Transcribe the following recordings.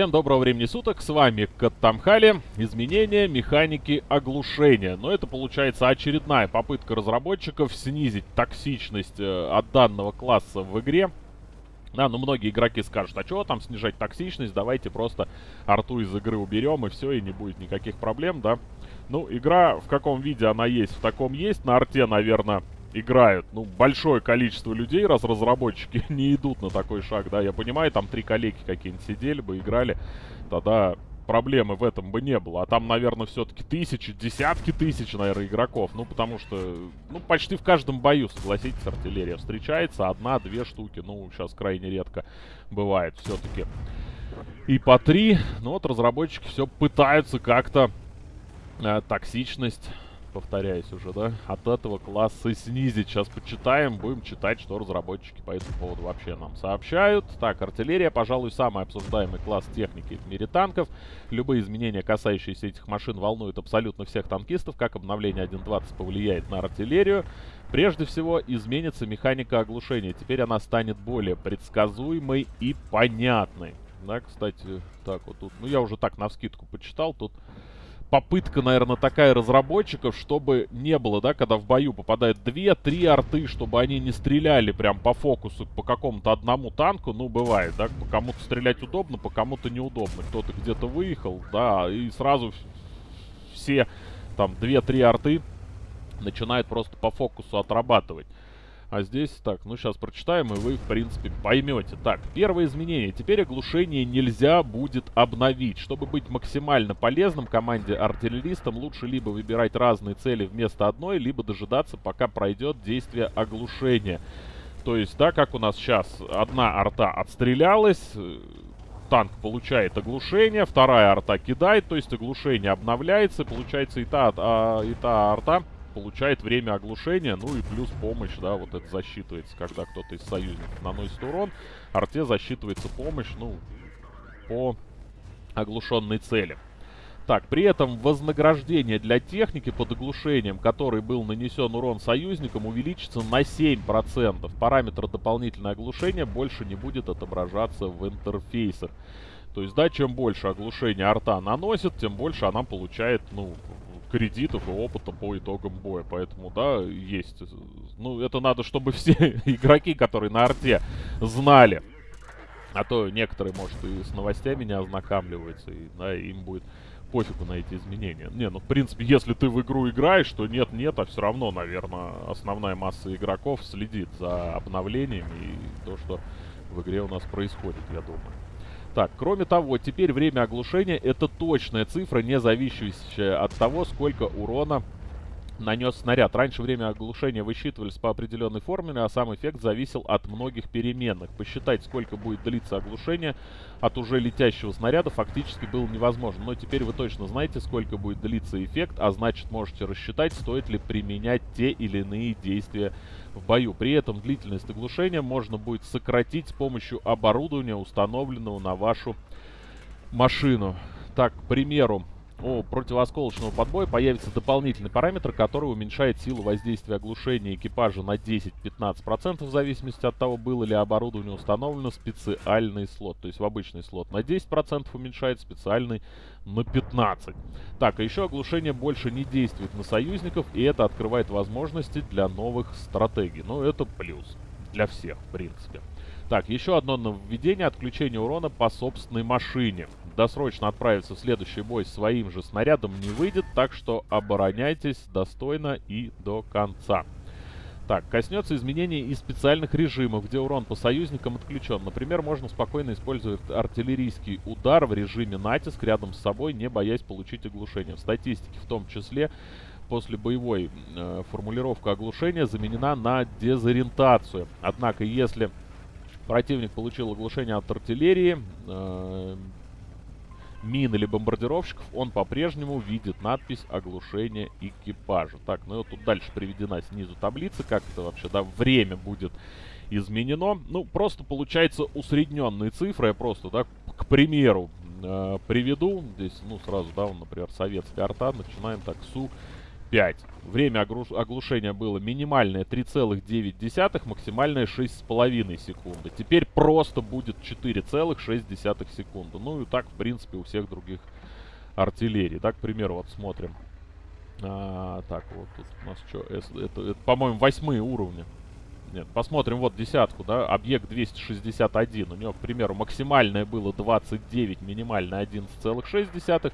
Всем доброго времени суток, с вами Каттамхали. Изменение механики оглушения. Но это получается очередная попытка разработчиков снизить токсичность э, от данного класса в игре. Да, ну многие игроки скажут, а чего там снижать токсичность, давайте просто арту из игры уберем и все, и не будет никаких проблем, да. Ну, игра в каком виде она есть, в таком есть. На арте, наверное, играют, ну, большое количество людей, раз разработчики не идут на такой шаг, да, я понимаю, там три коллеги какие-нибудь сидели бы, играли, тогда проблемы в этом бы не было. А там, наверное, все-таки тысячи, десятки тысяч, наверное, игроков. Ну, потому что, ну, почти в каждом бою, согласитесь, артиллерия встречается. Одна-две штуки, ну, сейчас крайне редко бывает все-таки. И по три. Ну, вот разработчики все пытаются как-то э, токсичность повторяюсь уже, да, от этого класса снизить. Сейчас почитаем, будем читать, что разработчики по этому поводу вообще нам сообщают. Так, артиллерия, пожалуй, самый обсуждаемый класс техники в мире танков. Любые изменения, касающиеся этих машин, волнуют абсолютно всех танкистов. Как обновление 1.20 повлияет на артиллерию? Прежде всего, изменится механика оглушения. Теперь она станет более предсказуемой и понятной. Да, кстати, так вот тут, ну я уже так на вскидку почитал, тут попытка, наверное, такая разработчиков, чтобы не было, да, когда в бою попадают 2-3 арты, чтобы они не стреляли прям по фокусу по какому-то одному танку, ну, бывает, да, по кому-то стрелять удобно, по кому-то неудобно. Кто-то где-то выехал, да, и сразу все там 2-3 арты начинают просто по фокусу отрабатывать. А здесь, так, ну сейчас прочитаем, и вы, в принципе, поймете. Так, первое изменение. Теперь оглушение нельзя будет обновить. Чтобы быть максимально полезным команде артиллеристам, лучше либо выбирать разные цели вместо одной, либо дожидаться, пока пройдет действие оглушения. То есть, да, как у нас сейчас одна арта отстрелялась, э, танк получает оглушение, вторая арта кидает, то есть оглушение обновляется, получается и та, а, и та арта получает время оглушения, ну и плюс помощь, да, вот это засчитывается, когда кто-то из союзников наносит урон. Арте засчитывается помощь, ну, по оглушенной цели. Так, при этом вознаграждение для техники под оглушением, который был нанесен урон союзникам, увеличится на 7%. Параметр дополнительное оглушение больше не будет отображаться в интерфейсах. То есть, да, чем больше оглушения арта наносит, тем больше она получает, ну, кредитов и опыта по итогам боя. Поэтому, да, есть. Ну, это надо, чтобы все игроки, которые на арте, знали. А то некоторые, может, и с новостями не ознакомливаются, и, да, им будет пофигу на эти изменения. Не, ну, в принципе, если ты в игру играешь, то нет-нет, а все равно, наверное, основная масса игроков следит за обновлениями и то, что в игре у нас происходит, я думаю. Так, кроме того, теперь время оглушения это точная цифра, не зависящая от того, сколько урона нанес снаряд. Раньше время оглушения высчитывались по определенной формуле, а сам эффект зависел от многих переменных. Посчитать, сколько будет длиться оглушение от уже летящего снаряда, фактически было невозможно. Но теперь вы точно знаете, сколько будет длиться эффект, а значит можете рассчитать, стоит ли применять те или иные действия в бою. При этом длительность оглушения можно будет сократить с помощью оборудования, установленного на вашу машину. Так, к примеру, у противосколочного подбоя появится дополнительный параметр, который уменьшает силу воздействия оглушения экипажа на 10-15% в зависимости от того, было ли оборудование установлено специальный слот. То есть в обычный слот на 10% уменьшает, специальный на 15%. Так, а еще оглушение больше не действует на союзников, и это открывает возможности для новых стратегий. Ну, это плюс для всех, в принципе. Так, еще одно нововведение. Отключение урона по собственной машине. Досрочно отправиться в следующий бой своим же снарядом не выйдет, так что обороняйтесь достойно и до конца. Так, коснется изменений и специальных режимов, где урон по союзникам отключен. Например, можно спокойно использовать артиллерийский удар в режиме натиск рядом с собой, не боясь получить оглушение. В статистике в том числе после боевой э, формулировка оглушения заменена на дезориентацию. Однако, если противник получил оглушение от артиллерии, э, мин или бомбардировщиков, он по-прежнему видит надпись «Оглушение экипажа». Так, ну и вот тут дальше приведена снизу таблица, как это вообще, да, время будет изменено. Ну, просто получается усредненные цифры, я просто, да, к примеру, э, приведу. Здесь, ну, сразу, да, например, советская арта, начинаем так, Су 5. Время оглушения было минимальное 3,9, максимальное 6,5 секунды. Теперь просто будет 4,6 секунды. Ну и так, в принципе, у всех других артиллерий. Так, к примеру, вот смотрим. А, так, вот тут у нас что? Это, это, это по-моему, восьмые уровни. Нет, посмотрим вот десятку, да, объект 261. У него, к примеру, максимальное было 29, минимальное 11,6.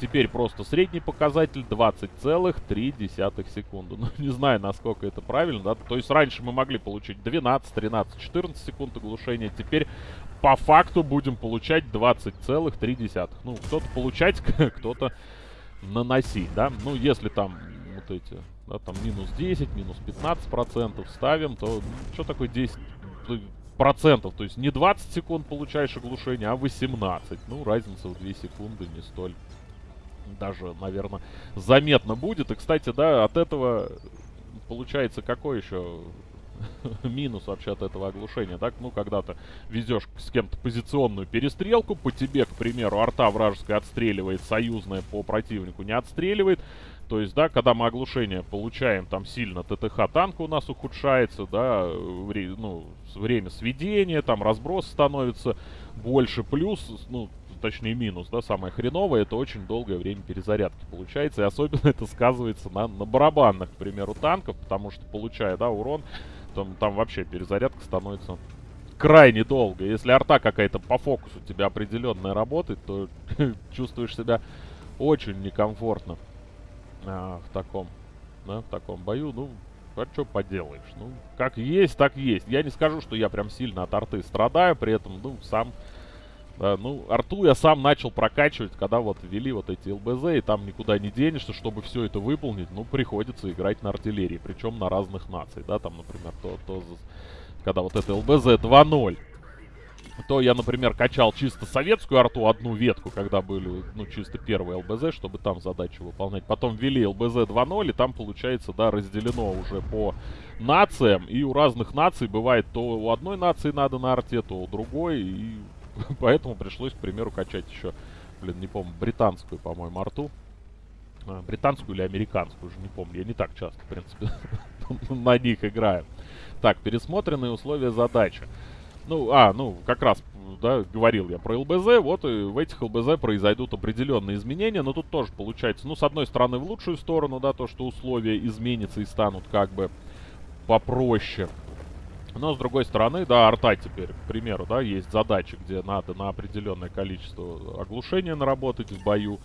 Теперь просто средний показатель 20,3 секунды. Ну, не знаю, насколько это правильно, да. То есть раньше мы могли получить 12, 13, 14 секунд оглушения. Теперь по факту будем получать 20,3. Ну, кто-то получать, кто-то наносить, да. Ну, если там вот эти да, там минус 10, минус 15 процентов ставим, то ну, что такое 10 процентов? То есть не 20 секунд получаешь оглушение, а 18. Ну, разница в 2 секунды не столь даже, наверное, заметно будет. И, кстати, да, от этого получается какой еще минус вообще от этого оглушения, так? Ну, когда ты везешь с кем-то позиционную перестрелку, по тебе, к примеру, арта вражеская отстреливает, союзная по противнику не отстреливает, то есть, да, когда мы оглушение получаем, там сильно ТТХ танка у нас ухудшается, да, вре ну, время сведения, там разброс становится больше, плюс, ну, точнее минус, да, самое хреновое, это очень долгое время перезарядки получается, и особенно это сказывается на, на барабанных, к примеру, танков, потому что, получая, да, урон, там, там вообще перезарядка становится крайне долго. Если арта какая-то по фокусу у тебя определенная работает, то чувствуешь себя очень некомфортно а, в таком, да, в таком бою. Ну, а что поделаешь? Ну, как есть, так есть. Я не скажу, что я прям сильно от арты страдаю, при этом, ну, сам... Да, ну, арту я сам начал прокачивать, когда вот ввели вот эти ЛБЗ, и там никуда не денешься, чтобы все это выполнить, ну, приходится играть на артиллерии, причем на разных наций, да, там, например, то, то когда вот это ЛБЗ 2.0 то я, например, качал чисто советскую арту, одну ветку, когда были, ну, чисто первые ЛБЗ, чтобы там задачу выполнять. Потом ввели ЛБЗ 2.0, и там, получается, да, разделено уже по нациям. И у разных наций бывает, то у одной нации надо на арте, то у другой. И поэтому пришлось, к примеру, качать еще, блин, не помню, британскую, по-моему, арту. А, британскую или американскую, уже не помню. Я не так часто, в принципе, на них играю. Так, пересмотренные условия задачи. Ну, а, ну, как раз, да, говорил я про ЛБЗ, вот и в этих ЛБЗ произойдут определенные изменения, но тут тоже получается, ну, с одной стороны, в лучшую сторону, да, то, что условия изменятся и станут как бы попроще. Но, с другой стороны, да, арта теперь, к примеру, да, есть задачи, где надо на определенное количество оглушения наработать в бою.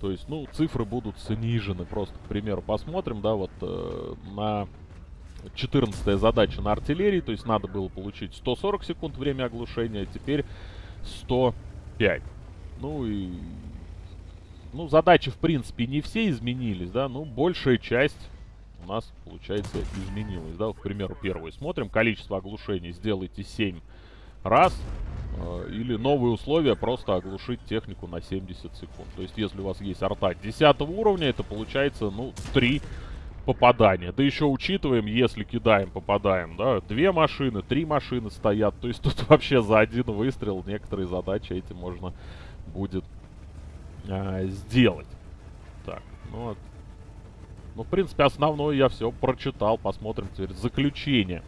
То есть, ну, цифры будут снижены. Просто, к примеру, посмотрим, да, вот э, на 14 задача на артиллерии, то есть надо было получить 140 секунд время оглушения, а теперь 105. Ну и... Ну, задачи, в принципе, не все изменились, да, ну, большая часть у нас, получается, изменилась, да. Вот, к примеру, первую смотрим, количество оглушений сделайте 7 раз, э, или новые условия просто оглушить технику на 70 секунд. То есть, если у вас есть арта 10 уровня, это получается, ну, 3 попадания. Да еще учитываем, если кидаем, попадаем, да, две машины, три машины стоят. То есть тут вообще за один выстрел некоторые задачи эти можно будет э, сделать. Так, ну. Ну, в принципе, основное я все прочитал. Посмотрим теперь заключение.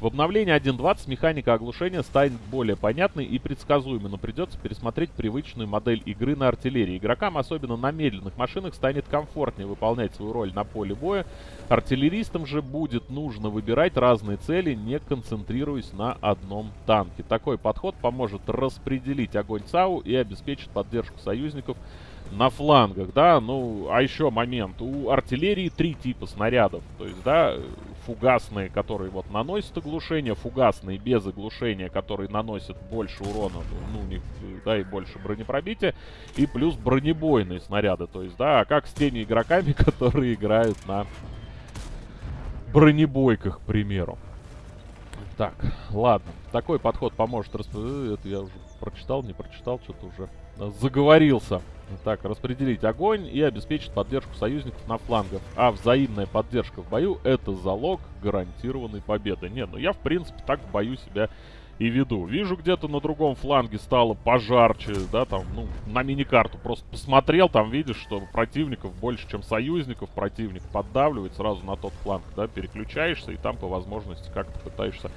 В обновлении 1.20 механика оглушения станет более понятной и предсказуемой, но придется пересмотреть привычную модель игры на артиллерии. Игрокам, особенно на медленных машинах, станет комфортнее выполнять свою роль на поле боя. Артиллеристам же будет нужно выбирать разные цели, не концентрируясь на одном танке. Такой подход поможет распределить огонь ЦАУ и обеспечит поддержку союзников на флангах, да, ну, а еще момент, у артиллерии три типа снарядов, то есть, да, фугасные, которые вот наносят оглушение, фугасные без оглушения, которые наносят больше урона, ну, у них, да, и больше бронепробития, и плюс бронебойные снаряды, то есть, да, а как с теми игроками, которые играют на бронебойках, к примеру. Так, ладно. Такой подход поможет распределить. Это я уже прочитал, не прочитал, что-то уже заговорился. Так, распределить огонь и обеспечить поддержку союзников на флангах. А взаимная поддержка в бою — это залог гарантированной победы. Не, ну я, в принципе, так в бою себя и веду. Вижу где-то на другом фланге стало пожарче, да, там, ну, на миникарту просто посмотрел, там видишь, что противников больше, чем союзников, противник поддавливает сразу на тот фланг, да, переключаешься и там по возможности как-то пытаешься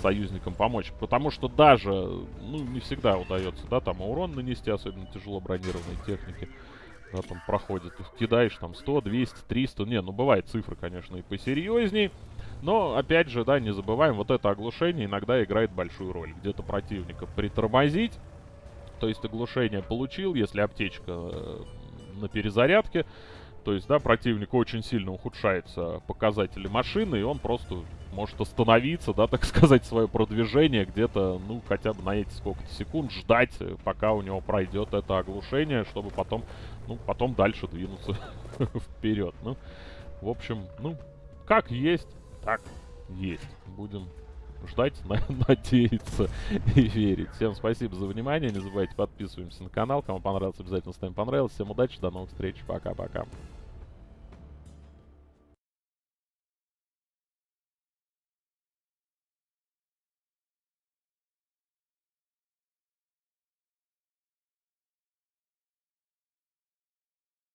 союзникам помочь. Потому что даже, ну, не всегда удается, да, там урон нанести, особенно тяжело бронированной Да, там проходит, кидаешь там 100, 200, 300, не, ну бывает цифры, конечно, и посерьезней. Но, опять же, да, не забываем, вот это оглушение иногда играет большую роль. Где-то противника притормозить, то есть оглушение получил, если аптечка э, на перезарядке, то есть, да, противник очень сильно ухудшается показатели машины, и он просто может остановиться, да, так сказать, свое продвижение где-то, ну, хотя бы на эти сколько-то секунд ждать, пока у него пройдет это оглушение, чтобы потом, ну, потом дальше двинуться вперед. Ну, в общем, ну, как есть так есть. Будем ждать, надеяться и верить. Всем спасибо за внимание. Не забывайте подписываемся на канал. Кому понравилось, обязательно ставим понравилось. Всем удачи, до новых встреч. Пока-пока.